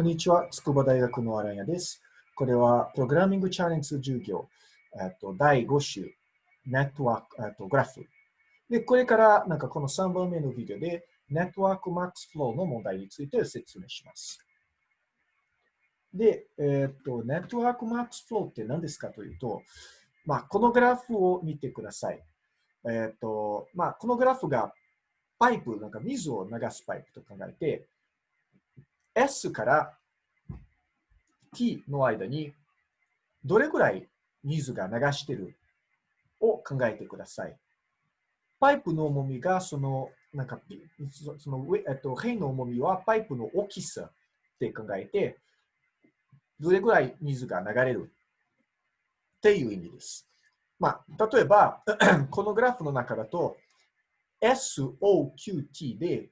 こんにちは、筑波大学の荒谷です。これはプログラミングチャレンジ授業、えっと、第5週、ネットワーク、えっと、グラフ。で、これからなんかこの3番目のビデオで、ネットワーク max flow の問題について説明します。で、えっと、ネットワーク max flow って何ですかというと、まあ、このグラフを見てください。えっと、まあ、このグラフがパイプ、なんか水を流すパイプと考えて、S から T の間にどれぐらい水が流してるを考えてください。パイプの重みがその、なんか、その、えっと、辺の重みはパイプの大きさって考えて、どれぐらい水が流れるっていう意味です。まあ、例えば、このグラフの中だと、SOQT で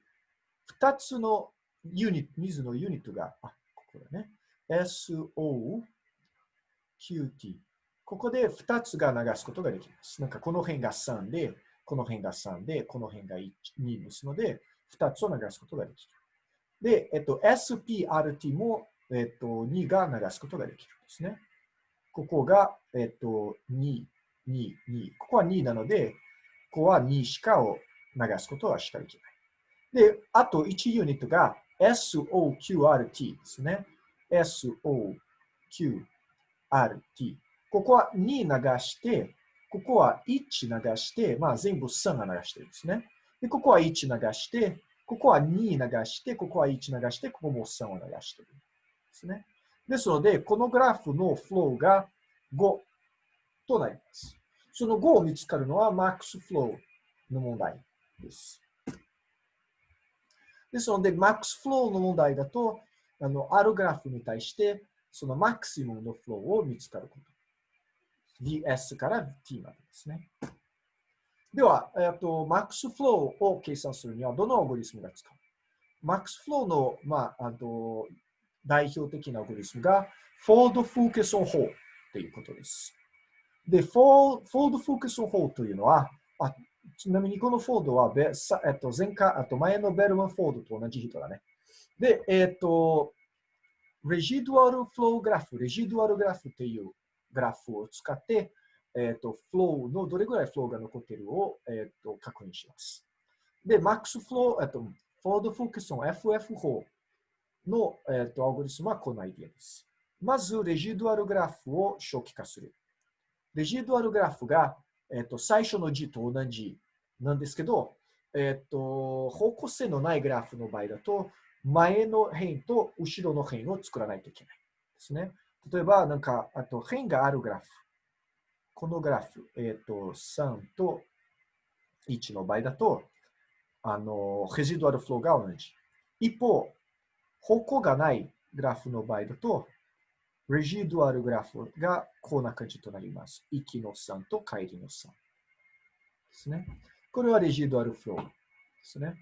2つのユニット、水のユニットが、あ、ここだね。SOQT。ここで2つが流すことができます。なんかこの辺が3で、この辺が3で、この辺が1 2ですので、2つを流すことができる。で、えっと、SPRT も、えっと、2が流すことができるんですね。ここが、えっと、2、2、2。ここは2なので、ここは2しかを流すことはしかできない。で、あと1ユニットが SOQRT ですね。SOQRT。ここは2流して、ここは1流して、まあ全部3が流してるんですね。で、ここは1流して、ここは2流して、ここは1流して、ここも3を流してるんですね。ですので、このグラフのフローが5となります。その5を見つかるのは max flow の問題です。ですので、 max flow の問題だと、あの、あるグラフに対して、その maximum のフローを見つかること。vs から t までですね。では、えっと、 max flow を計算するには、どのアルゴリズムが使う？max flow の、まあ、あと代表的なアルゴリズムが、フォードフォーケスオンホーということです。で、フォードフォーケスオンホーというのは、あちなみにこのフォードは、えっと、前回、あと前の Bellman-Ford と同じ人だね。で、えっと、 residual flow graph、 residual graph というグラフを使って、えっと、フローのどれぐらいフローが残っているを、えっと、確認します。で、 max flow、えっと、フォードフォークスの FF 法の、えっと、アルゴリズムはこのアイディアです。まず、 residual graph を初期化する。 residual graph が、えっと、最初の字と同じなんですけど、えっと、方向性のないグラフの場合だと、前の辺と後ろの辺を作らないといけないですね。例えば、なんか、あと辺があるグラフ。このグラフ、えっと、3と1の場合だと、あの、レジドアルフローが同じ。一方、方向がないグラフの場合だと、レジドアルグラフがこんな感じとなります。行きの3と帰りの3ですね。これはレジドアルフローですね。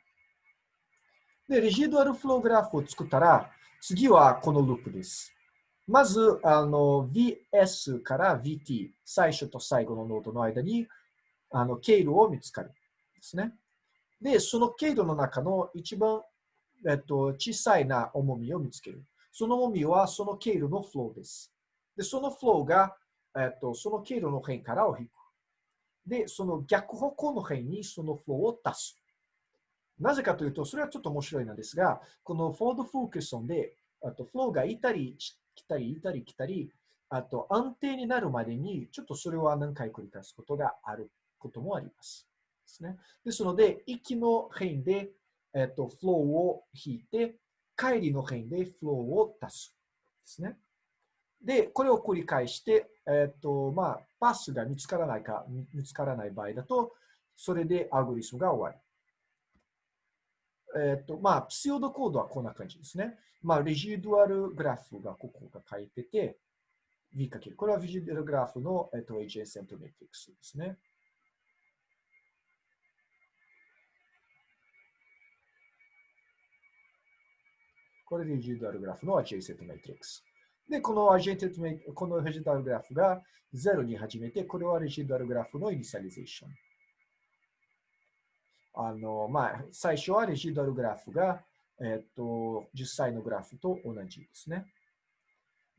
で、レジドアルフローグラフを作ったら、次はこのループです。まず、あの、VS から VT、最初と最後のノードの間に、あの、経路を見つかる。ですね。で、その経路の中の一番、えっと、小さいな重みを見つける。その重みはその経路のフローです。で、そのフローが、えっと、その経路の辺からを引く。で、その逆方向の辺にそのフローを足す。なぜかというと、それはちょっと面白いのですが、この Ford-Fulkerson で、あとフローがいたり来たりいたり来たり、あと安定になるまでに、ちょっとそれは何回繰り返すことがあることもあります。ですね。ですので、息の辺で、えっと、フローを引いて、帰りの辺でフローを足す。ですね。で、これを繰り返して、えっ、と、まあ、パスが見つからないか、見つからない場合だと、それでアルゴリスムが終わり。えっ、と、まあ、 pseudocode はこんな感じですね。まあ、 residual graph がここが書いてて、V かける。これは residual graph の、えっ、と、AJ セントメトリックスですね。これでレジドアルグラフの adjacent matrix。で、この adjacent、この residual graph が0に始めて、これは residual graph の initialization。あの、まあ、最初はレジドアルグラフが、えっ、と、実際のグラフと同じですね。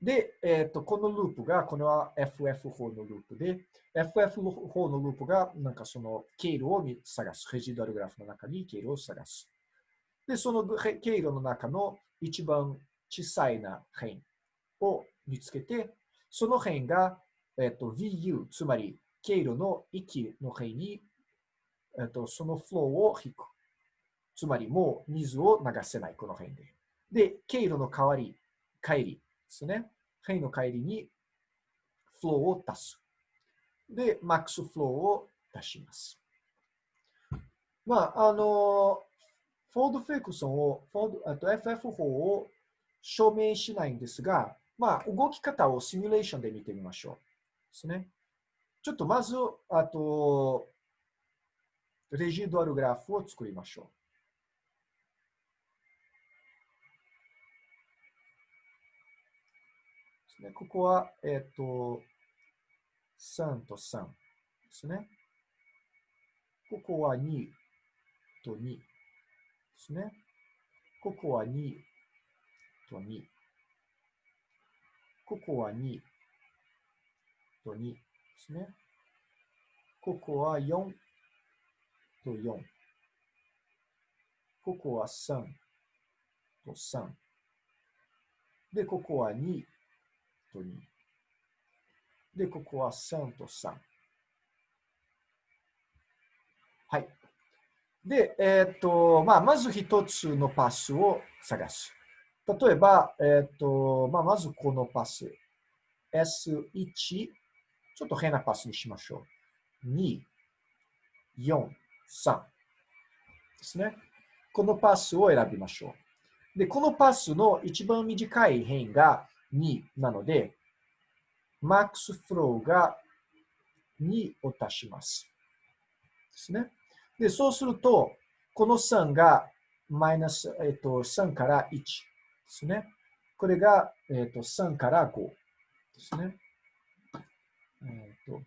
で、えっ、と、このループが、これは FF 法のループで、FF 法のループが、なんかその経路を探す。レジドアルグラフの中に経路を探す。で、その経路の中の一番小さいな辺を見つけて、その辺が、えっ、と、VU、つまり経路の域の辺に、えっ、と、そのフローを引く。つまりもう水を流せない、この辺で。で、経路の代わり、帰りですね。辺の帰りにフローを足す。で、マックスフローを足します。まあ、あの、フォード・フェイクソンを、フォードあと FF 法を証明しないんですが、まあ、動き方をシミュレーションで見てみましょう。ですね。ちょっとまず、あと、レジドアルグラフを作りましょう。ですね。ここは、えっ、ー、と、3と3ですね。ここは2と2ですね。ここは2と2。ここは2と2ですね。ここは4と4。ここは3と3。で、ここは2と2。で、ここは3と3。はい。で、えっ、と、まあ、まず一つのパスを探す。例えば、えっ、と、まあ、まずこのパス。S1、ちょっと変なパスにしましょう。2、4、3ですね。このパスを選びましょう。で、このパスの一番短い辺が2なので、マックスフローが2を足します。ですね。で、そうすると、この3がマイナス、えっと、3から1ですね。これが、えっと、3から5ですね。えっと、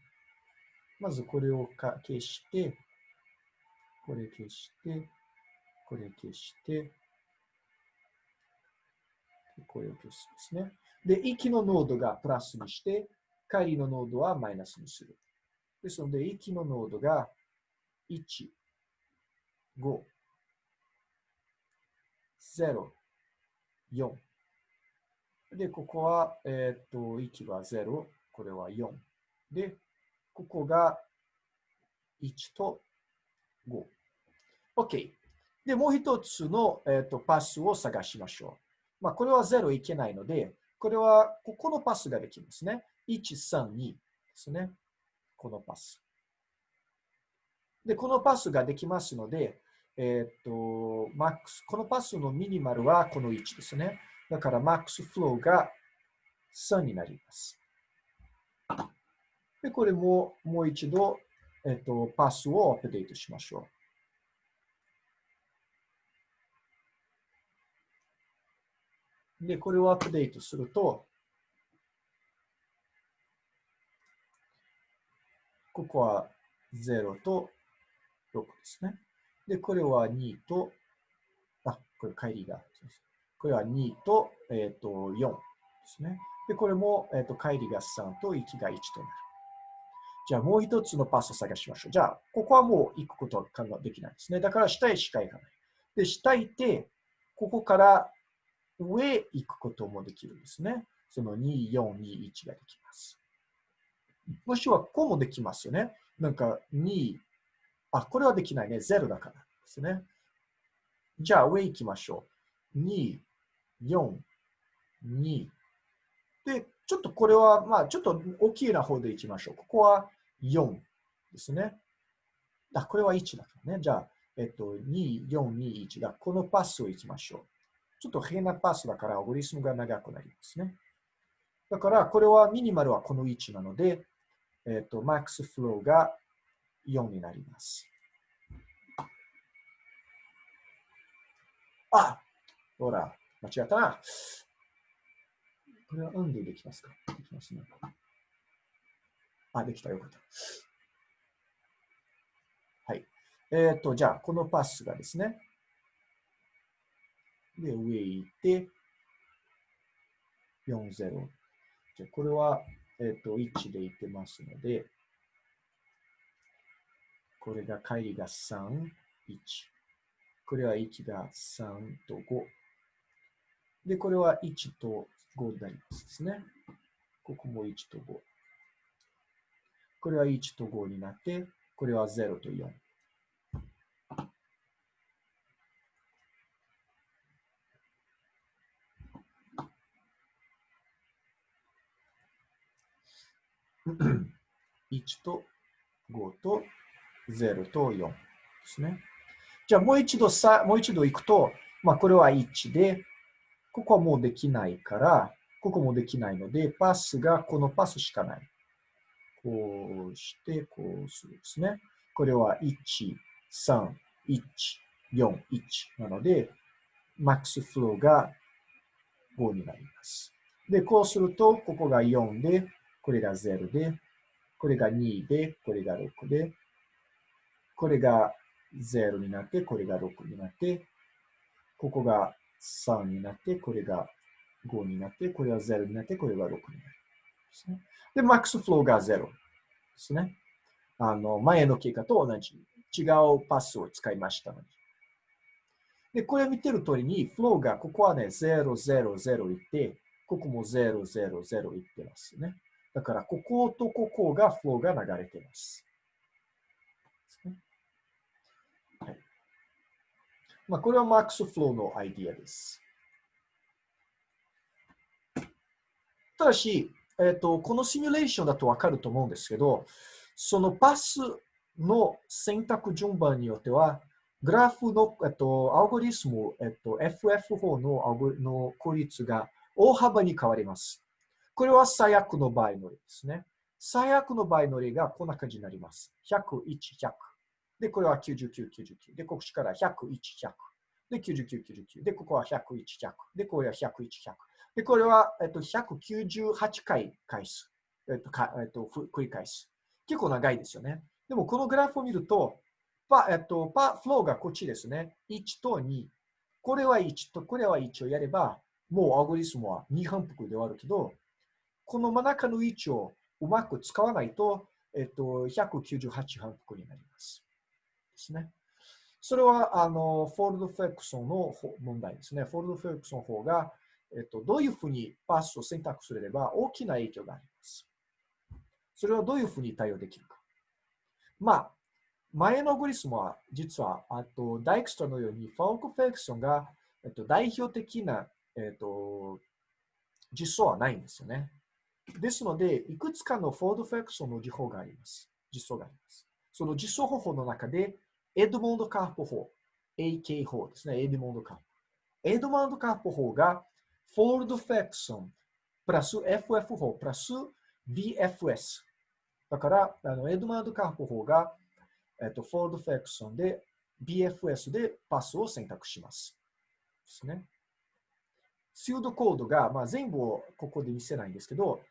まずこれを消して、これ消して、これ消して、これを消すですね。で、息の濃度がプラスにして、帰りの濃度はマイナスにする。ですので、息の濃度が1、5、0、4。で、ここは、えっ、と、息は0、これは4。で、ここが1と5。OK。で、もう一つの、えっ、とパスを探しましょう。まあ、これは0いけないので、これはここのパスができますね。1、3、2ですね。このパス。で、このパスができますので、えっ、と、マックス、このパスのミニマルはこの1ですね。だから、マックスフローが3になります。で、これももう一度、えっ、と、パスをアップデートしましょう。で、これをアップデートすると、ここは0と6ですね。で、これは2と、あ、これ帰りが。これは2と、えっ、ー、と、4ですね。で、これも、えっ、ー、と、帰りが3と息が1となる。じゃあ、もう一つのパスを探しましょう。じゃあ、ここはもう行くことはできないですね。だから、下へしか行かない。で、下へ行って、ここから上へ行くこともできるんですね。その2、4、2、1ができます。もしくはこうもできますよね。なんか2、あ、これはできないね。0だからですね。じゃあ上行きましょう。2、4、2。で、ちょっとこれは、まあ、ちょっと大きいな方で行きましょう。ここは4ですね。あ、これは1だからね。じゃあ、えっと、2、4、2、1だ。このパスを行きましょう。ちょっと変なパスだからアゴリスムが長くなりますね。だから、これはミニマルはこの位置なので、えっ、と、マックスフローが4になります。あほら、間違ったな。これは運でできますか？できますね。あ、できた。よかった。はい。えっ、ー、と、じゃあ、このパスがですね、で、上行って、40。じゃこれは、えっ、ー、と、1でいってますので、これが帰りが3、1。これは1が3と5。で、これは1と5になりますですね。ここも1と5。これは1と5になって、これは0と4。1と5と0と4ですね。じゃあもう一度さ、もう一度行くと、まあこれは1で、ここはもうできないから、ここもできないので、パスがこのパスしかない。こうして、こうするですね。これは1、3、1、4、1なので、マックスフローが5になります。で、こうすると、ここが4で、これが0で、これが2で、これが6で、これが0になって、これが6になって、ここが3になって、これが5になって、これは0になって、これが6になる。ですね、で、マックスフローが0ですね。あの、前の経過と同じ。違うパスを使いましたので。で、これを見てる通りに、フローが、ここはね、0、0、0いって、ここも0、0、0いってますね。だから、こことここがフローが流れてます。はいまあ、これは max flow のアイディアです。ただし、えーと、このシミュレーションだとわかると思うんですけど、そのパスの選択順番によっては、グラフの、えっと、アルゴリズム、えっと、FF 法のの効率が大幅に変わります。これは最悪の場合の例ですね。最悪の場合の例がこんな感じになります。100、1、100。で、これは99、99。で、こっちから100、1、100。で、99、99。で、ここは100、1、100。で、これは100、1、100。で、これは、えっと、198回返す。えっと、かえっと、繰り返す。結構長いですよね。でも、このグラフを見ると、パ、えっと、パ、フローがこっちですね。1と2。これは1と、これは1をやれば、もうアゴリスムは2反復で終わるけど、この真ん中の位置をうまく使わないと、えっと、198反復になります。ですね。それは、あの、フォールド・フェクソンの問題ですね。フォールド・フェクソンの方が、えっと、どういうふうにパスを選択すれば大きな影響があります。それはどういうふうに対応できるか。まあ、前のアルゴリズムは実は、あと、 Dijkstra のように、フォークフェクションが、えっと、代表的な、えっと、実装はないんですよね。ですので、いくつかの Ford-Fulkerson の実法があります。実装があります。その実装方法の中で、 Edmonds-Karp 法、AK 法ですね、 Edmonds-Karp。 Edmonds-Karp 法が Ford-Fulkerson プラス FF 法プラス BFS。だから、あのエドマンドカープ法が、えっと、フォールドフェクションで BFS でパスを選択します。ですね。シードコードが、まあ、全部をここで見せないんですけど、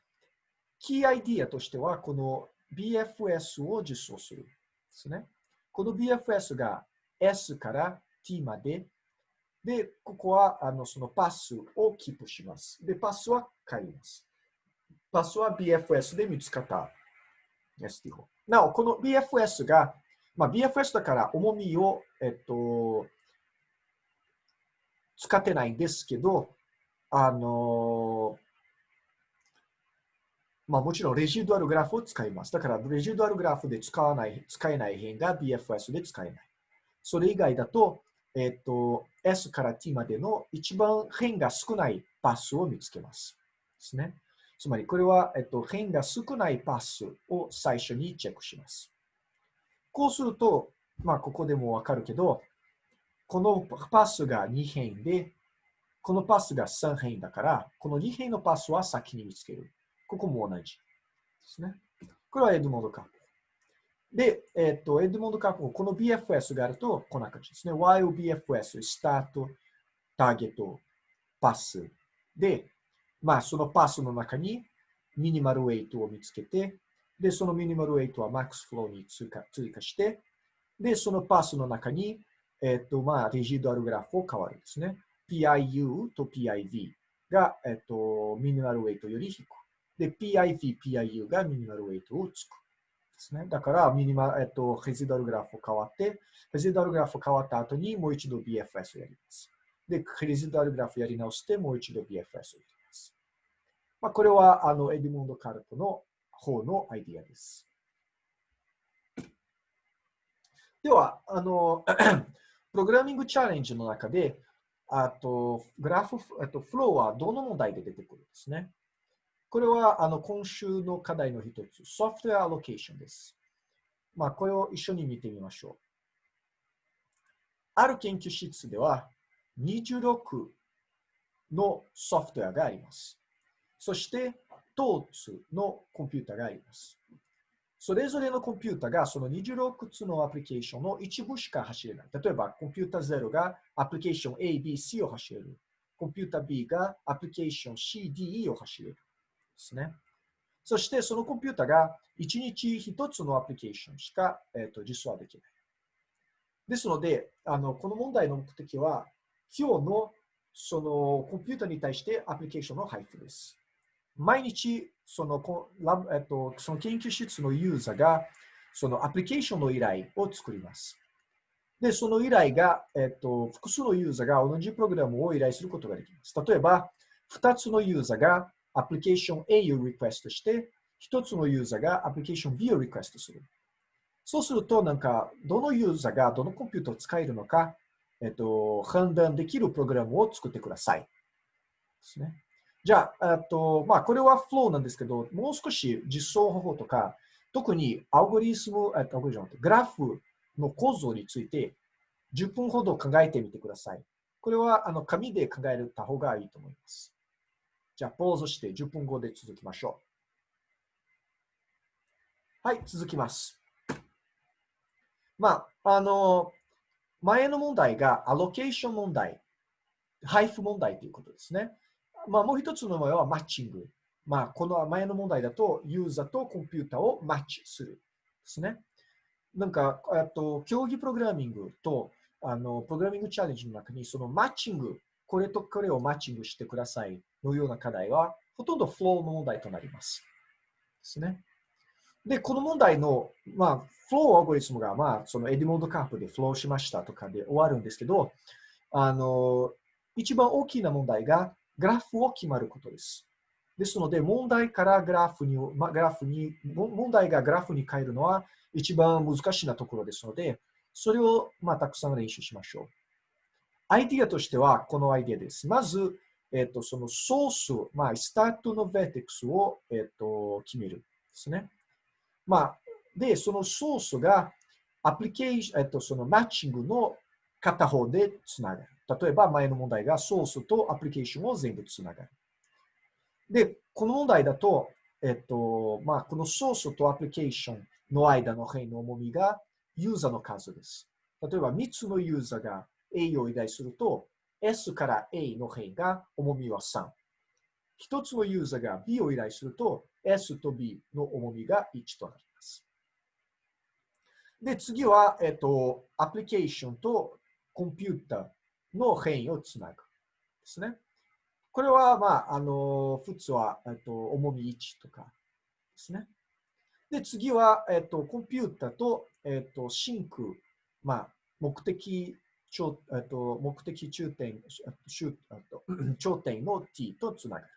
キーアイディアとしては、この BFS を実装する。ですね。この BFS が S から T までで、ここはあのそのパスをキープします。で、パスは変えます。パスは BFS で見つかった ST 法。なお、この BFS が、まあ、BFS だから重みを、えっと、使ってないんですけど、あの、まあ、もちろんレジュードアルグラフを使います。だから、レジュードアルグラフで使わない、使えない辺が BFS で使えない。それ以外だと、えっ、と、S から T までの一番辺が少ないパスを見つけます。ですね。つまり、これは、えっ、と、辺が少ないパスを最初にチェックします。こうすると、まあ、ここでもわかるけど、このパスが2辺で、このパスが3辺だから、この2辺のパスは先に見つける。ここも同じですね。これはエドモンドカープ。で、えっ、と、エドモンド・カープこの BFS があると、こんな感じですね。YOBFS、スタート、ターゲット、パス。で、まあ、そのパスの中にミニマルウェイトを見つけて、で、そのミニマルウェイトはマックスフローに追加追加して、で、そのパスの中に、えっ、と、まあ、レジドアルグラフを変わるんですね。PIU と PIV が、えっと、ミニマルウェイトより低く。で、PIV、PIU がミニマルウェイトをつく。ですね。だから、ミニマルえっと、ヘジドルグラフを変わって、ヘジドルグラフを変わった後にもう一度 BFS をやります。で、ヘジドルグラフをやり直して、もう一度 BFS をやります。まあ、これは、あの、エディモンド・カルトの方のアイディアです。では、あの、プログラミングチャレンジの中で、あと、グラフ、あと、フローはどの問題で出てくるんですね。これは、あの、今週の課題の一つ、ソフトウェアアロケーションです。まあ、これを一緒に見てみましょう。ある研究室では、26のソフトウェアがあります。そして、1つのコンピュータがあります。それぞれのコンピュータがその26つのアプリケーションの一部しか走れない。例えば、コンピュータ0がアプリケーション A、B、C を走れる。コンピュータ B がアプリケーション C、D、E を走れる。ですね。そして、そのコンピュータが1日1つのアプリケーションしか、えーと、実装はできない。ですので、あのこの問題の目的は、今日のそのコンピュータに対してアプリケーションの配布です。毎日そのラえっと、その研究室のユーザーがそのアプリケーションの依頼を作ります。で、その依頼が、えっと、複数のユーザーが同じプログラムを依頼することができます。例えば、2つのユーザーがアプリケーション A をリクエストして、1つのユーザーがアプリケーション B をリクエストする。そうすると、なんか、どのユーザーがどのコンピューターを使えるのか、えっと、判断できるプログラムを作ってください。ですね。じゃあ、えっとまあ、これはフローなんですけど、もう少し実装方法とか、特にアルゴリズム、えっと、グラフの構造について10分ほど考えてみてください。これはあの紙で考えた方がいいと思います。じゃあ、ポーズして10分後で続きましょう。はい、続きます。まあ、あの、前の問題がアロケーション問題、配布問題ということですね。まあ、もう一つの場合はマッチング。まあ、この前の問題だと、ユーザーとコンピューターをマッチする。ですね。なんか、えっと競技プログラミングとあのプログラミングチャレンジの中に、そのマッチング、これとこれをマッチングしてくださいのような課題は、ほとんどフローの問題となります。ですね。で、この問題の、まあ、フローアゴリスムが、まあ、そのエディモンドカープでフローしましたとかで終わるんですけど、あの、一番大きな問題が、グラフを決まることです。ですので、問題からグラフに、ま、グラフに、問題がグラフに変えるのは一番難しいなところですので、それを、まあ、たくさん練習しましょう。アイディアとしては、このアイディアです。まず、えっ、と、そのソース、まあ、スタートのベーテックスを、えっ、と、決めるですね。まあ、で、そのソースが、アプリケーション、えっ、と、そのマッチングの片方でつながる。例えば前の問題がソースとアプリケーションを全部つながる。で、この問題だと、えっと、まあ、このソースとアプリケーションの間の辺の重みがユーザーの数です。例えば3つのユーザーが A を依頼すると、S から A の辺が重みは3。1つのユーザーが B を依頼すると、S と B の重みが1となります。で、次は、えっと、アプリケーションとコンピューターの変異をつなぐ。ですね。これは、まあ、あの、普通は、えっと、重み1とかですね。で、次は、えっと、コンピューターと、えっと、シンク、まあ、目的頂、えっと、目的中点、頂点の t とつながる。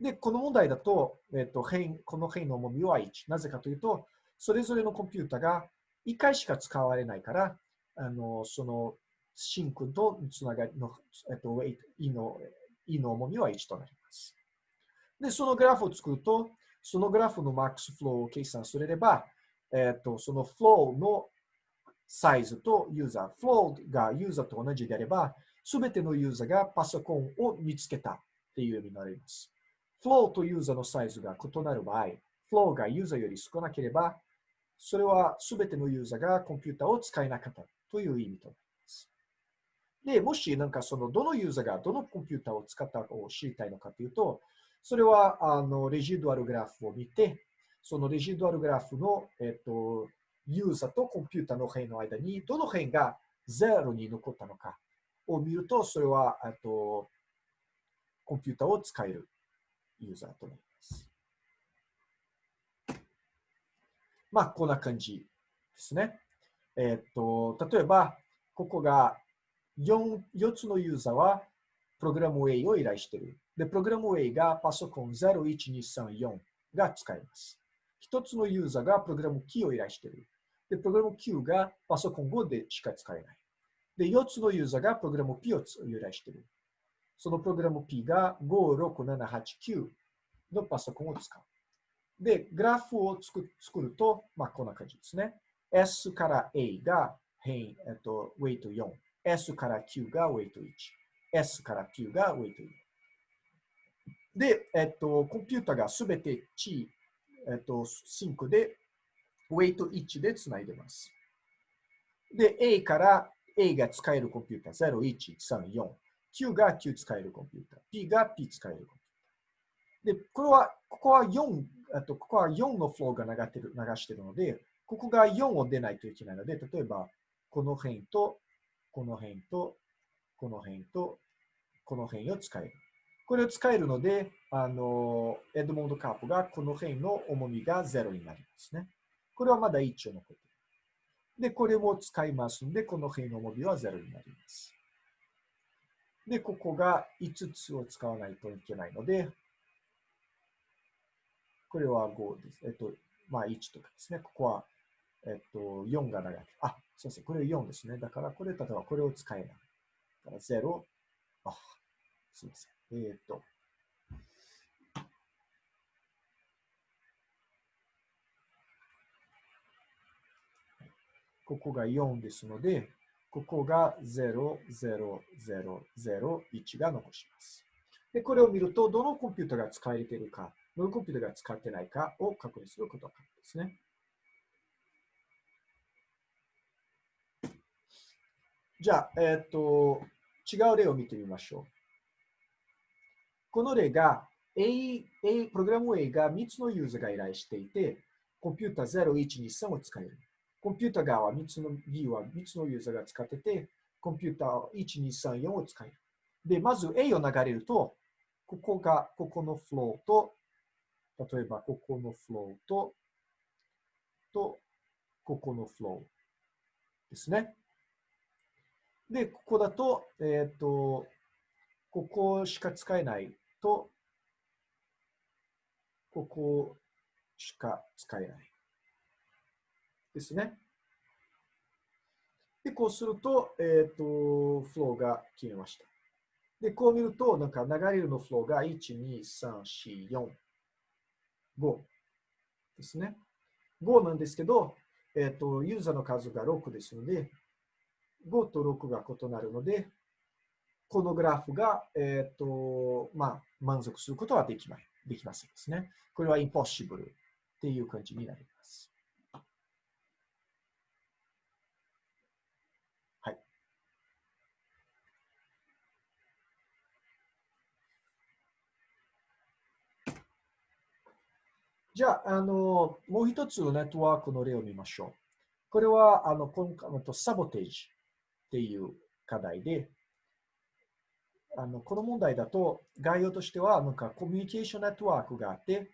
で、この問題だと、えっと、変この変の重みは1。なぜかというと、それぞれのコンピュータが1回しか使われないから、あの、そのシンクとつながりの、えっと、 weight、E の、E の重みは1となります。で、そのグラフを作ると、そのグラフの max flow を計算すれば、えっと、そのフローのサイズとユーザー、フローがユーザーと同じであれば、すべてのユーザーがパソコンを見つけたっていう意味になります。フローとユーザーのサイズが異なる場合、フローがユーザーより少なければ、それはすべてのユーザーがコンピューターを使えなかったという意味となります。で、もしなんかそのどのユーザーがどのコンピューターを使ったかを知りたいのかというと、それはあのレジドアルグラフを見て、そのレジドアルグラフの、えっと、ユーザーとコンピュータの辺の間にどの辺がゼロに残ったのかを見ると、それは、あと、コンピュータを使えるユーザーとなります。まあ、こんな感じですね。えっ、と、例えば、ここが 4, 4つのユーザーはプログラム A を依頼している。で、プログラム A がパソコン01234が使えます。1つのユーザーがプログラム Q を依頼している。で、プログラム Q がパソコン5でしか使えない。で、4つのユーザーがプログラム P を依頼している。そのプログラム P が56789のパソコンを使う。で、グラフを作作ると、まあ、こんな感じですね。S から A が変、えっと、ウェイト4。S から Q がウェイト1。S から Q がウェイト4。で、えっと、コンピュータがすべて T、えっと、シンクで、ウェイト1でつないでます。で、A から A が使えるコンピューター0134。Q が Q 使えるコンピューター。P が P 使えるコンピューター。で、これは、ここは4、あとここは4のフローが流ってる流してるので、ここが4を出ないといけないので、例えば、この辺と、この辺と、この辺と、この辺を使える。これを使えるので、あの、エドモンドカープがこの辺の重みが0になりますね。これはまだ一応残ってる。で、これも使いますので、この辺の重みは0になります。で、ここが5つを使わないといけないので、これは5です。えっと、まあ1とかですね。ここは、えっと、4が長い。あ、そうですね。これ4ですね。だから、これ、例えばこれを使えない。だから0、あ、すみません。えっ、と、ここが4ですので、ここが0、0、0、0、1が残します。で、これを見ると、どのコンピュータが使われているか、どのコンピュータが使ってないかを確認することが可能ですね。じゃあ、えっ、ー、と、違う例を見てみましょう。この例が A、A、プログラム A が3つのユーザーが依頼していて、コンピュータ0123を使える。コンピュータ側は3つの B は3つのユーザーが使ってて、コンピューター1234を使える。で、まず A を流れると、ここが、ここのフローと、例えばここのフローと、と、ここのフローですね。で、ここだと、えっ、ー、と、ここしか使えないと、ここしか使えない。ですね。で、こうすると、えっ、ー、と、フローが消えました。で、こう見ると、なんか流れるのフローが12345ですね。5なんですけど、えっ、ー、と、ユーザーの数が6ですので、5と6が異なるので、このグラフが、えっ、ー、と、まあ、満足することはできない、できませんですね。これは impossible っていう感じになります。はい。じゃあ、あの、もう一つのネットワークの例を見ましょう。これは、あの、今回のサボテージっていう課題で、あのこの問題だと概要としてはなんかコミュニケーションネットワークがあって、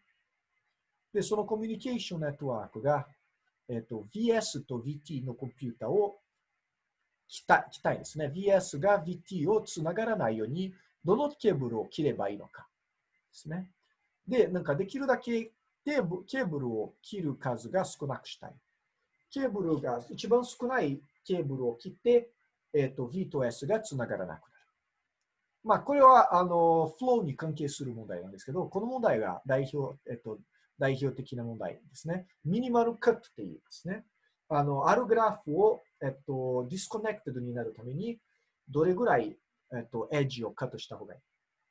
で、そのコミュニケーションネットワークが、えっ、と、VS と VT のコンピュータを切た切たいですね。VS が VT をつながらないように、どのケーブルを切ればいいのかですね。で、なんかできるだけケーブルを切る数が少なくしたい。ケーブルが一番少ないケーブルを切って、えっ、と、V と S がつながらなくなる。まあ、これは、あの、フローに関係する問題なんですけど、この問題が代表、えっと、代表的な問題ですね。 minimal cut っていうですね。あの、あるグラフを、えっと、 disconnected になるために、どれぐらい、えっと、エッジをカットした方がいい。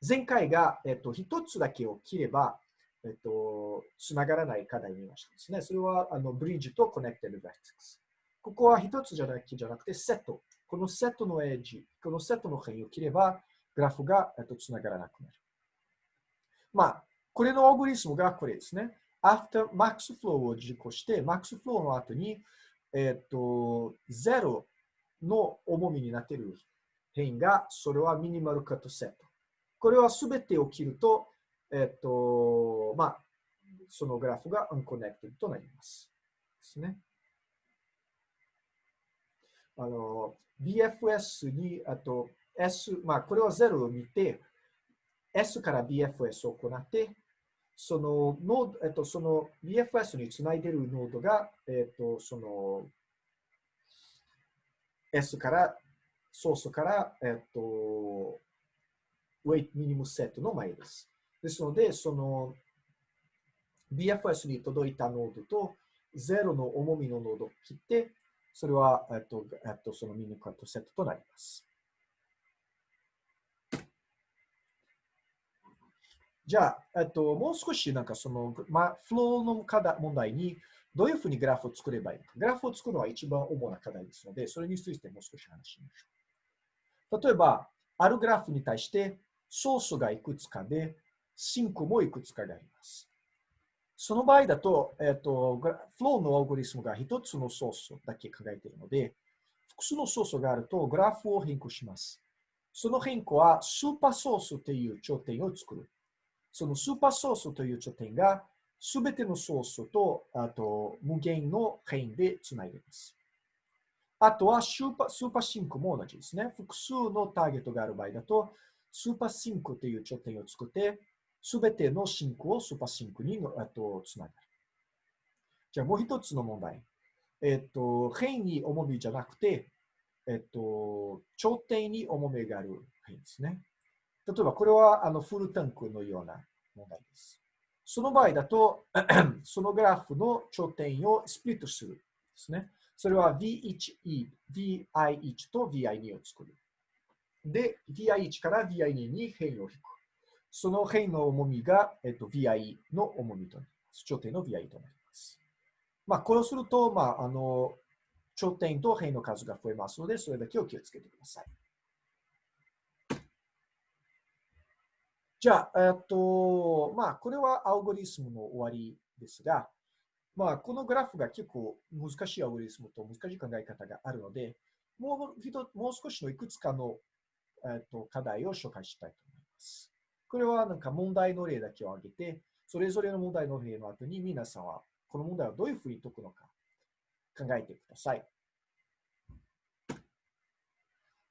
前回が、えっと、一つだけを切れば、えっと、つながらない課題に見ましたですね。それは、あの、ブリッジと connected vertex、ここは一つじゃなくて、じゃなくて、セット。このセットのエッジ、このセットの辺を切れば、グラフが、えっと、つながらなくなる。まあ、これのアルゴリズムがこれですね。after max flow を実行して、max flow の後に、えっと、0の重みになっている変が、それはミニマルカットセット。これはすべて起きると、えっと、まあ、そのグラフが unconnected となります。ですね。あの、BFS に、あと S、まあ、これは0を見て、S から BFS を行って、そのノード、えっと、その BFS につないでるノードが、えっと、その S から、ソースから、えっと、weight minimum set の前です。ですので、その BFS に届いたノードと0の重みのノードを切って、それは、えっと、えっと、そのミニカットセットとなります。じゃあ、えっと、もう少しなんかその、まあ、フローの課題問題にどういうふうにグラフを作ればいいのか。グラフを作るのは一番主な課題ですので、それについてもう少し話しましょう。例えば、あるグラフに対してソースがいくつかで、シンクもいくつかがあります。その場合だと、えっと、フローのアルゴリスムが一つのソースだけ考えているので、複数のソースがあるとグラフを変更します。その変更は super source という頂点を作る。その super source という頂点が、すべてのソースと、あと、無限の辺でつないでいます。あとは super、super sink も同じですね。複数のターゲットがある場合だと、 super sink という頂点を作って、すべてのシンクを super sink にあとつなげる。じゃあもう一つの問題。えっと、辺に重みじゃなくて、えっと、頂点に重みがある変ですね。例えば、これはあのフルタンクのような問題です。その場合だと、そのグラフの頂点をスプリットするですね。それは V1E、VI1 と VI2 を作る。で、VI1 から VI2 に変を引く。その変の重みが、えっと、VI の重みとなります。頂点の VI となります。まあ、これをすると、まあ、あの、頂点と辺の数が増えますので、それだけを気をつけてください。じゃあ、えっと、まあ、これはアルゴリスムの終わりですが、まあ、このグラフが結構難しいアルゴリスムと難しい考え方があるので、もうもう少しのいくつかの、えっと、課題を紹介したいと思います。これはなんか問題の例だけを挙げて、それぞれの問題の例の後に皆さんはこの問題をどういうふうに解くのか考えてください。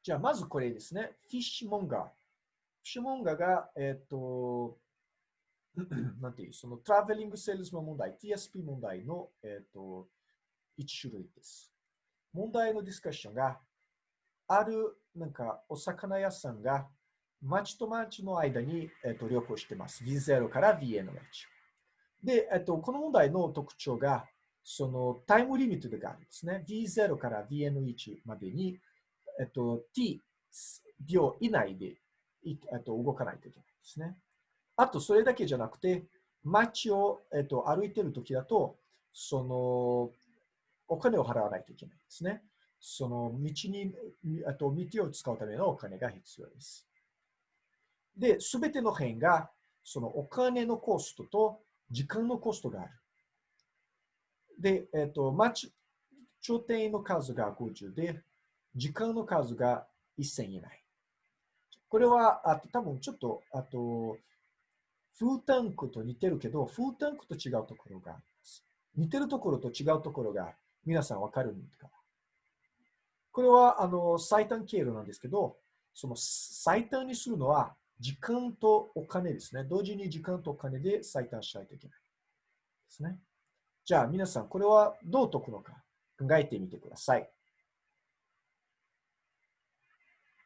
じゃあ、まずこれですね。 Fishmonger。Fishmonger が、えっ、ー、と、なんていう、その traveling sales の問題、TSP 問題の、えっ、ー、と、一種類です。問題のディスカッションが、ある、なんか、お魚屋さんが、町と町の間に、えっ、と、旅行してます。V0 から VNH。で、えっ、と、この問題の特徴が、そのタイムリミットがあるんですね。V0 から VN1 までに、えっと、t 秒以内でえっと、動かないといけないですね。あと、それだけじゃなくて、街を、えっと、歩いてるときだと、その、お金を払わないといけないですね。その道に、あと道を使うためのお金が必要です。で、すべての辺が、そのお金のコストと時間のコストがある。で、えっと、町、頂点の数が50で、時間の数が1000以内。これは、あと多分ちょっと、あと、フータンクと似てるけど、フータンクと違うところがあります。似てるところと違うところが皆さんわかるんですか？これは、あの、最短経路なんですけど、その最短にするのは、時間とお金ですね。同時に時間とお金で最短しないといけない。ですね。じゃあ、皆さん、これはどう解くのか考えてみてください。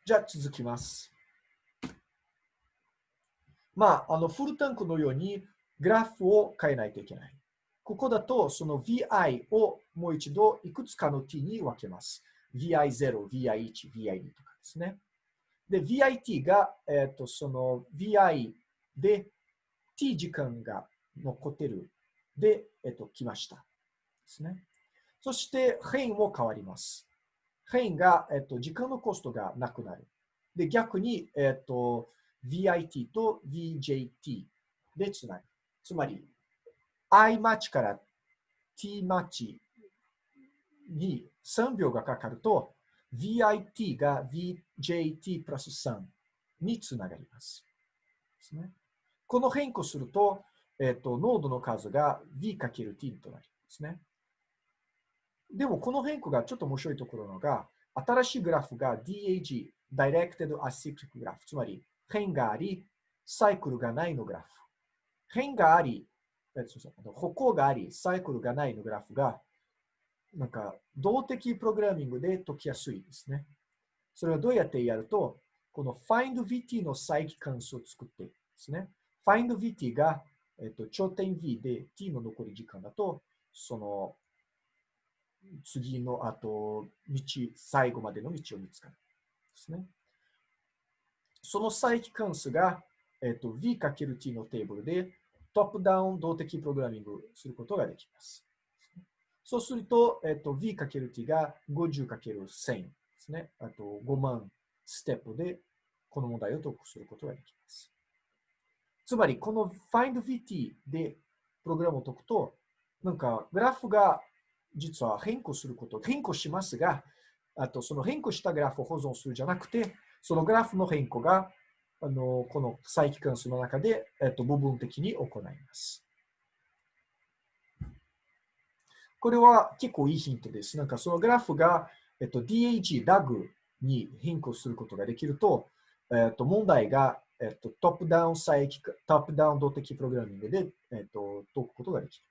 じゃあ、続きます。まあ、あの、フルタンクのようにグラフを変えないといけない。ここだと、その VI をもう一度いくつかの t に分けます。VI0、VI1、VI2 とかですね。で、VIT が、えっ、ー、と、その VI で t 時間が残ってるで、えっ、ー、と、来ました。ですね。そして、変も変わります。変が、えっ、ー、と、時間のコストがなくなる。で、逆に、えっ、と、VIT と VJT でつなぐ。つまり、I マッチから T マッチに3秒がかかると、VIT が VJT プラス3につながります。ですね、この変更すると、えっ、と、ノードの数が V×T となりますね。でも、この変更がちょっと面白いところのが、新しいグラフが DAG、Directed Acyclic Graph、つまり変があり、サイクルがないのグラフ。変があり、歩行があり、サイクルがないのグラフが、なんか、動的プログラミングで解きやすいですね。それはどうやってやると、この FindVT の再帰関数を作ってですね。FindVT が、えっと、頂点 V で t の残り時間だと、その次の後、道、最後までの道を見つかる。ですね。その再帰関数が、えっと、v×t のテーブルでトップダウン動的プログラミングすることができます。そうすると、えっと、v×t が 50×1000 ですね。あと5万ステップでこの問題を解くすることができます。つまり、この FindVT でプログラムを解くと、なんかグラフが実は変更すること、変更しますが、あとその変更したグラフを保存するじゃなくて、そのグラフの変更があのこの再帰関数の中で、えっと、部分的に行います。これは結構いいヒントです。なんかそのグラフが、えっと、DAG、DAG に変更することができると、えっと、問題が、えっと、トップダウン再帰、トップダウン動的プログラミングで、えっと、解くことができる。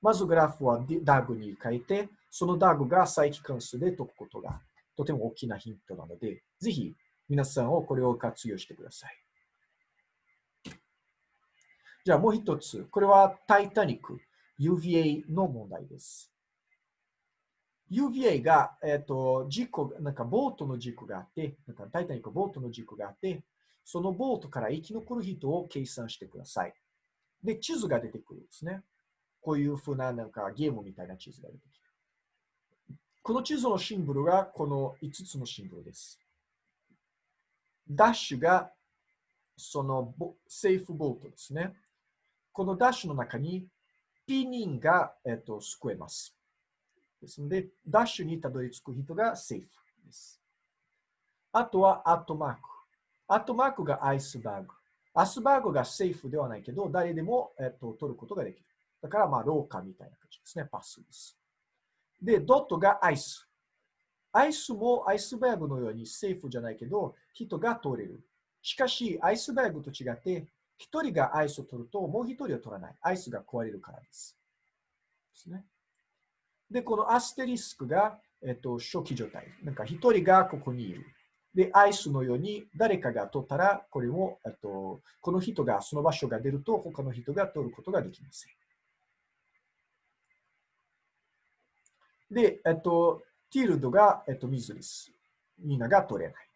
まずグラフは DAG に変えて、その DAG が再帰関数で解くことがとても大きなヒントなので、ぜひ皆さんをこれを活用してください。じゃあもう一つ。これはタイタニック UVA の問題です。UVA が、えっ、と、事故、なんかボートの事故があって、なんかタイタニックボートの事故があって、そのボートから生き残る人を計算してください。で、地図が出てくるんですね。こういうふうななんかゲームみたいな地図が出てきる。この地図のシンボルがこの5つのシンボルです。ダッシュがそのセーフボートですね。このダッシュの中に P 人が、えっと、救えます。ですので、ダッシュにたどり着く人がセーフです。あとはアットマーク。アットマークがアイスバーグ。アスバーグがセーフではないけど、誰でも、えっと、取ることができる。だから、まあ、廊下みたいな感じですね。パスです。で、ドットがアイス。アイスもアイスバーグのようにセーフじゃないけど、人が通れる。しかし、アイスバーグと違って、一人がアイスを取ると、もう一人を取らない。アイスが壊れるからです。ですね。で、このアステリスクが、えっと、初期状態。なんか一人がここにいる。で、アイスのように誰かが取ったら、これも、えっと、この人がその場所が出ると、他の人が取ることができません。で、えっと、ティールドが、えっと、水です。みんなが取れない。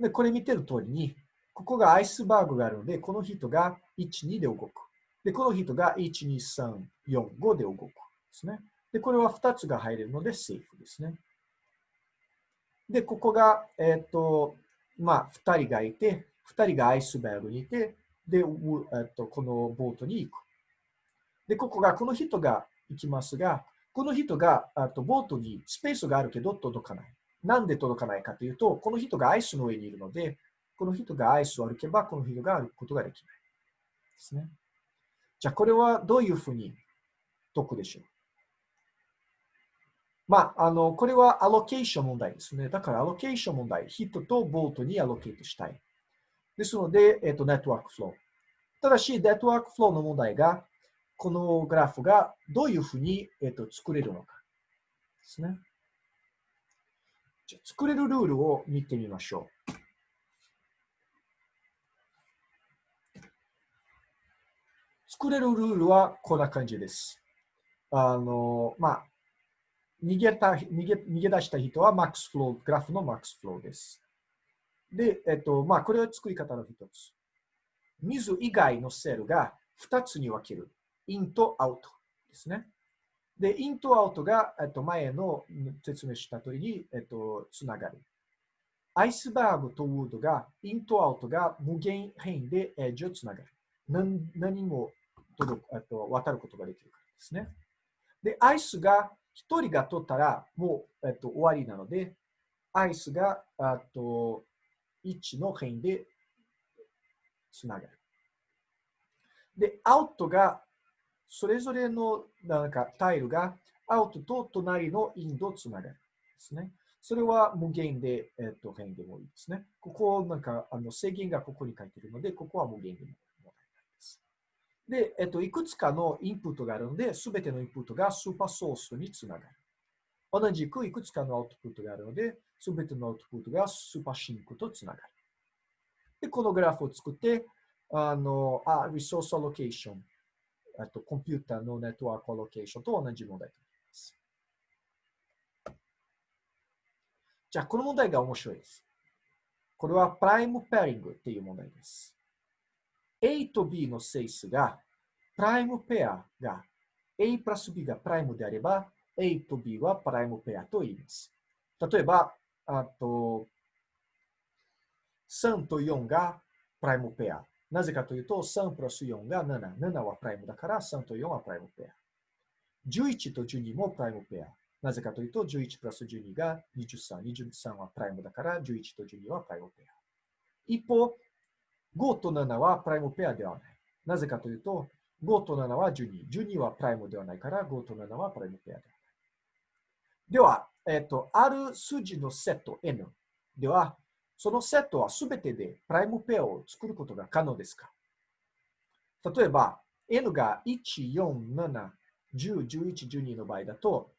で、これ見てる通りに、ここがアイスバーグがあるので、この人が1、2で動く。で、この人が1、2、3、4、5で動く。ですね。で、これは2つが入れるので、セーフですね。で、ここが、えっ、と、まあ、2人がいて、2人がアイスバーグにいて、で、えっと、このボートに行く。で、ここが、この人が行きますが、この人が、あとボートにスペースがあるけど届かない。なんで届かないかというと、この人がアイスの上にいるので、この人がアイスを歩けば、この人が歩くことができない。ですね。じゃあ、これはどういうふうに解くでしょう？まあ、あの、これはアロケーション問題ですね。だから、アロケーション問題、人とボートにアロケートしたい。ですので、えっ、と、ネットワークフロー。ただし、ネットワークフローの問題が、このグラフがどういうふうに、えっ、と、作れるのか。ですね。じゃ作れるルールを見てみましょう。作れるルールはこんな感じです。あの、まあ、逃げた逃げ逃げ出した人は max flow、グラフの max flow です。で、えっと、まあ、これは作り方の一つ。水以外のセルが2つに分ける。 in とアウトですね。で、 in とアウトが、えっと、前の説明した通りに、えっと、つながる。 iceberg と wood が、 in とアウトが無限辺でエッジをつながる。何何も届く、えっと、渡ることができるからですね。で、アイスが1人が取ったらもう、えっと、終わりなので、アイスがあと1の辺でつながる。で、アウトがそれぞれのなんかタイルがアウトと隣のインドつながるですね。それは無限で、えっと、変でもいいですね。ここ、なんか、あの制限がここに書いてるので、ここは無限でも問題ない。で、えっと、いくつかのインプットがあるので、すべてのインプットが super source につながる。同じくいくつかの output があるので、すべての output が super sink とつながる。で、このグラフを作って、あの、あ、 resource allocation、あと、コンピューターの network allocation と同じ問題となります。じゃあ、この問題が面白いです。これは prime pairing っていう問題です。A と B の整数が、プライムペアが A プラス B がプライムであれば、A と B はプライムペアと言います。例えば、あと、3と4がプライムペア。なぜかというと、3プラス4が7。7はプライムだから、3と4はプライムペア。11と12もプライムペア。なぜかというと、11プラス12が23。23はプライムだから、11と12はプライムペア。一方、5と7はプライムペアではない。なぜかというと、5と7は12。12はプライムではないから、5と7はプライムペアではない。では、えっ、と、ある数字のセット N では、そのセットはすべてでプライムペアを作ることが可能ですか？例えば、N が1、4、7、10、11、12の場合だと、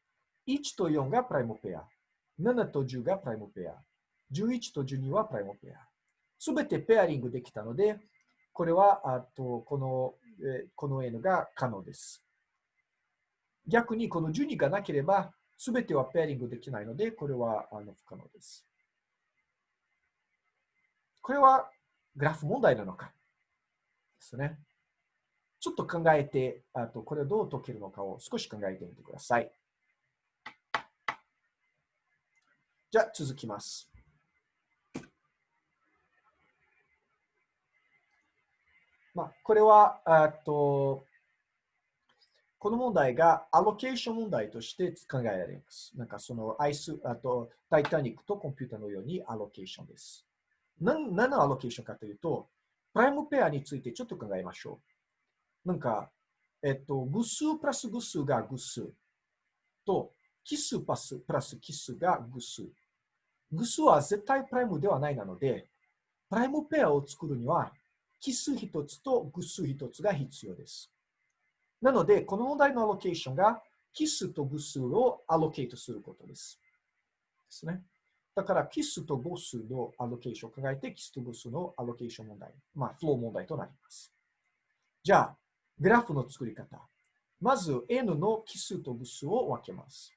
1と4がプライムペア、7と10がプライムペア、11と12はプライムペア。すべてペアリングできたので、これは、あと、この、えこの N が可能です。逆に、この12がなければ、すべてはペアリングできないので、これはあの不可能です。これはグラフ問題なのか？ですね。ちょっと考えて、あとこれをどう解けるのかを少し考えてみてください。じゃあ続きます。まあ、これは、あと、この問題がアロケーション問題として考えられます。なんかそのアイス、あとタイタニックとコンピューターのようにアロケーションです。何何のアロケーションかというと、プライムペアについてちょっと考えましょう。なんか、えっと、偶数プラス偶数が偶数と、奇数プラスプラス奇数が偶数。偶数は絶対プライムではないなので、プライムペアを作るには、奇数一つと偶数一つが必要です。なので、この問題のアロケーションが、奇数と偶数をアロケートすることです。ですね。だから、奇数と偶数のアロケーションを考えて、奇数と偶数のアロケーション問題、まあ、フロー問題となります。じゃあ、グラフの作り方。まず、n の奇数と偶数を分けます。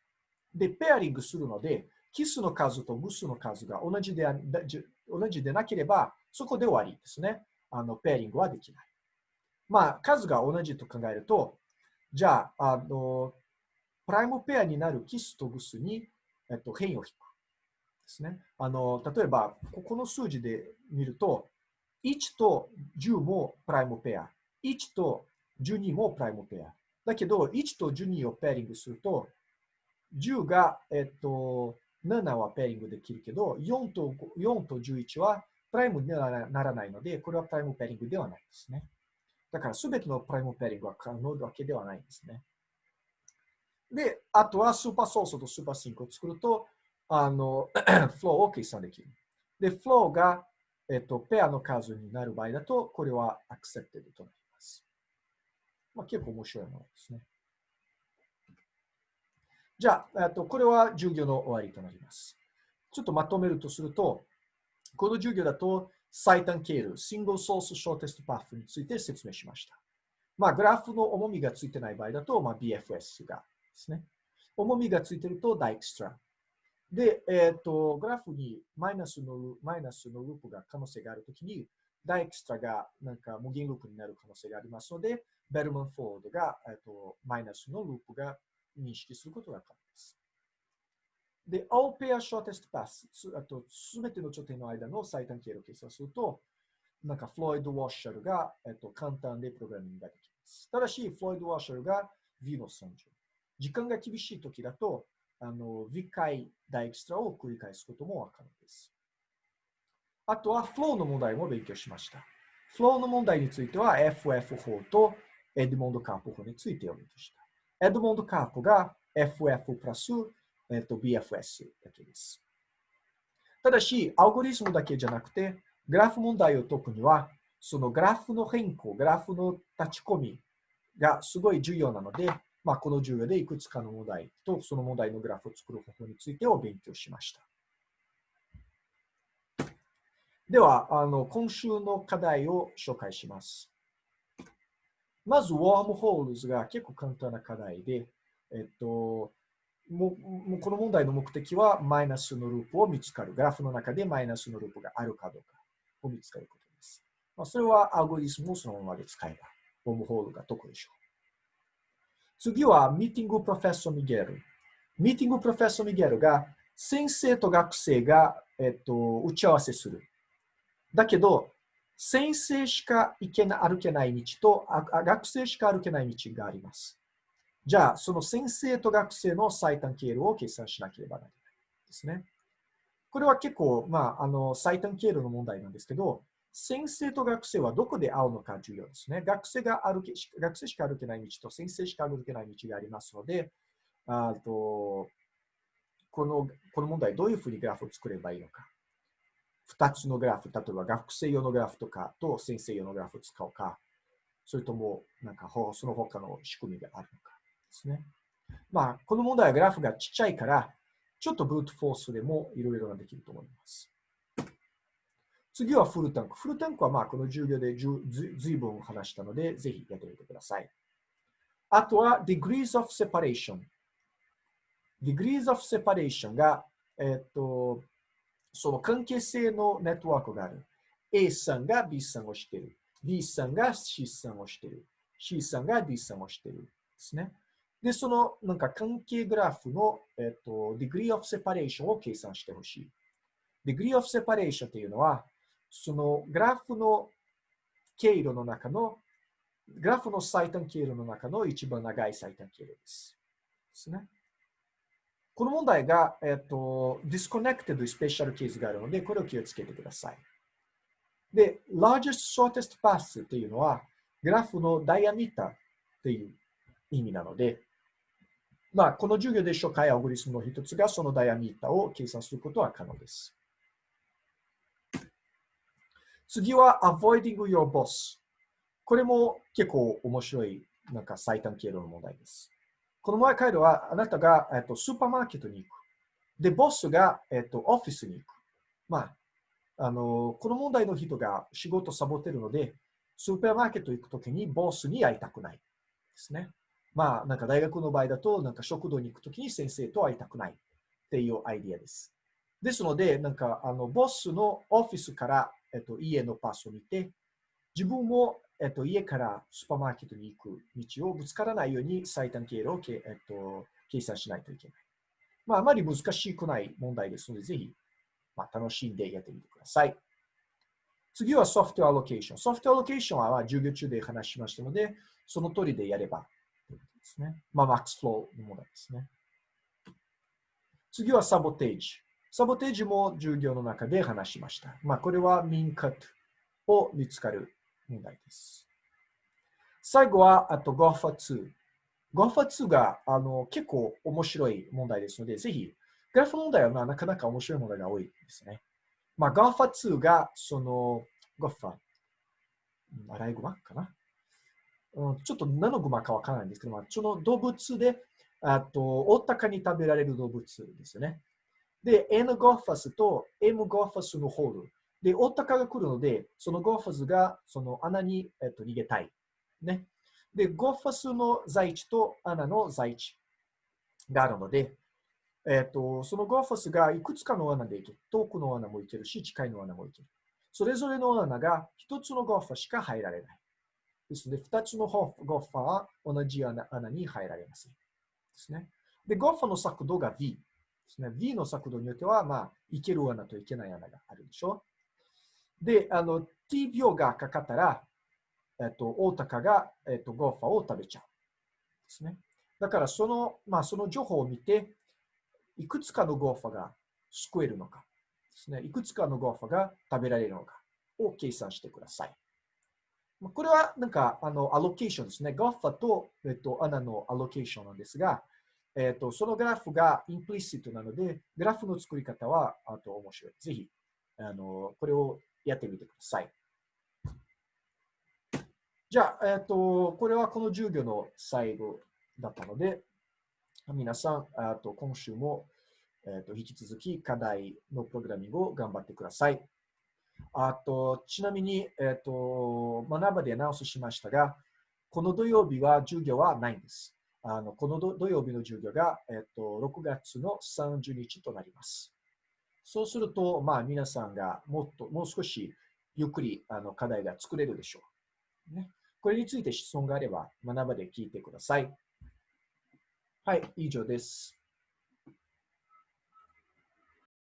で、ペアリングするので、奇数の数と偶数の数が同じで同じでなければ、そこで終わりですね。あの、ペアリングはできない。まあ、数が同じと考えると、じゃあ、あの、プライムペアになるキスとグスに、えっと、変異を引く。ですね。あの、例えば、ここの数字で見ると、1と10も prime pair、1と12も prime pair。だけど、1と12を pairing すると、10が、えっと、7は pairing できるけど、4と ,4 と11は prime にならないので、これは prime pairing ではないですね。だからすべての prime pairing は可能わけではないんですね。で、あとは super source と super sink を作ると、あの、フローを計算できる。で、フローが、えっと、ペアの数になる場合だと、これはアクセプテッドとなります。まあ、結構面白いものですね。じゃあ、とこれは授業の終わりとなります。ちょっとまとめるとすると、この授業だと、最短経路、シングルソースショーテストパフについて説明しました。まあ、グラフの重みがついてない場合だと、まあ、BFS がですね。重みがついてると、ダイクストラ。で、えっ、ー、と、グラフにマイナスの、マイナスのループが可能性があるときに、ダイクストラがなんか無限ループになる可能性がありますので、ベルマンフォードが、えっ、ー、と、マイナスのループが認識することが可能です。で、all pair shortest path、あと、すべての頂点の間の最短経路を計算すると、なんか、フロイド・ウォッシャルが、えっと、簡単でプログラミングができます。ただし、フロイド・ウォッシャルが V の3乗。時間が厳しい時だと、あの、微解大エクストラを繰り返すことも可能です。あとは、フローの問題も勉強しました。フローの問題については、FF 法とエドモンド・カープ法についてお勉強した。エドモンド・カープが FF プラス、えっと、BFS だけです。ただし、アルゴリズムだけじゃなくて、グラフ問題を解くには、そのグラフの変更、グラフの立ち込みがすごい重要なので、まあ、この授業でいくつかの問題とその問題のグラフを作る方法についてを勉強しました。では、あの今週の課題を紹介します。まず、ウォームホールズが結構簡単な課題で、えっと、もうこの問題の目的はマイナスのループを見つかる。グラフの中でマイナスのループがあるかどうかを見つかることです。まあ、それはアルゴリズムをそのままで使えば、 wormhole が解けるでしょう。次は、 Meeting Professor Miguel。Meeting Professor Miguel が、先生と学生が、えっと、打ち合わせする。だけど、先生しか行けな歩けない道とあ学生しか歩けない道があります。じゃあ、その先生と学生の最短経路を計算しなければならないですね。これは結構、まあ、あの最短経路の問題なんですけど、先生と学生はどこで会うのか重要ですね。学生が歩け学生しか歩けない道と先生しか歩けない道がありますので、あとこのこの問題、どういうふうにグラフを作ればいいのか。2つのグラフ、例えば学生用のグラフとかと先生用のグラフを使うか、それともなんかその他の仕組みがあるのかですね。まあ、この問題はグラフがちっちゃいから、ちょっとブートフォースでもいろいろができると思います。次はフルタンク。フルタンクはまあこの授業でずずいぶん話したので、ぜひやってみてください。あとは degrees of separation。degrees of separation が、えっと、その関係性のネットワークがある。A さんが B さんをしている。B さんが C さんをしている。C さんが D さんをしている。ですね。で、そのなんか関係グラフの、えっと、degree of separation を計算してほしい。degree of separation というのは、そのグラフの経路の中の、グラフの最短経路の中の一番長い最短経路です。ですね。この問題が、えっと、disconnected スペシャルケースがあるので、これを気をつけてください。で、largest shortest path というのは、グラフのダイアミターという意味なので、まあ、この授業で紹介アルゴリスムの一つが、そのダイアミータを計算することは可能です。次は avoiding your boss。これも結構面白いなんか最短経路の問題です。この前回路はあなたが、えっと、スーパーマーケットに行く。で、ボスが、えっと、オフィスに行く。まあ、あの、この問題の人が仕事サボってるので、スーパーマーケット行くときにボスに会いたくないですね。まあ、なんか大学の場合だと、なんか食堂に行くときに先生と会いたくないっていうアイディアです。ですので、なんか、あの、ボスのオフィスからえっと、家のパスを見て、自分も、えっと、家からスーパーマーケットに行く道をぶつからないように最短経路をけ、えっと、計算しないといけない。まあ、あまり難しくない問題ですので、ぜひ、まあ、楽しんでやってみてください。次はソフトアロケーション。ソフトアロケーションは授業中で話しましたので、その通りでやればですね。まあ、マックスフローの問題ですね。次はサボテージ。サボテージも授業の中で話しました。まあ、これはミンカットを見つかる問題です。最後は、あと GOFA2。GOFA2 があの結構面白い問題ですので、ぜひ、グラフ問題は、なかなか面白い問題が多いですね。まあ、GOFA2 が、その GOFA、アライグマかな、ちょっと何のグマかわからないんですけど、その動物で、あと、おおたかに食べられる動物ですよね。で、N ゴファスと M ゴファスのホール。で、オタカが来るので、そのゴファスがその穴に、えっと、逃げたい。ね。で、ゴファスの在地と穴の在地があるので、えっと、そのゴファスがいくつかの穴で行ける。遠くの穴も行けるし、近いの穴も行ける。それぞれの穴が一つのゴファスしか入られない。ですので、二つのゴッファは同じ穴に入られません。ですね。で、ゴファの速度が V。ですね。V の速度によっては、まあ、いける穴といけない穴があるでしょ。で、あの、T 秒がかかったら、えっと、大鷹が、えっと、ゴーファを食べちゃう。ですね。だから、その、まあ、その情報を見て、いくつかのゴーファが救えるのかですね。いくつかのゴーファが食べられるのかを計算してください。これはなんか、あの、 allocation ですね。 Gopher と、えっと、穴の allocation なんですが、えっと、そのグラフが implicit なので、グラフの作り方は、あと面白い。ぜひ、あの、これをやってみてください。じゃあ、えっと、これはこの授業の最後だったので、皆さん、あと今週も、えっと、引き続き課題のプログラミングを頑張ってください。あと、ちなみに、え、ー、と、学ばでアナウンスしましたが、この土曜日は授業はないんです。あのこの土曜日の授業が、えっ、ー、と、6月の30日となります。そうすると、まあ、皆さんがもっと、もう少しゆっくりあの課題が作れるでしょう。ね、これについて質問があれば、学ばで聞いてください。はい、以上です。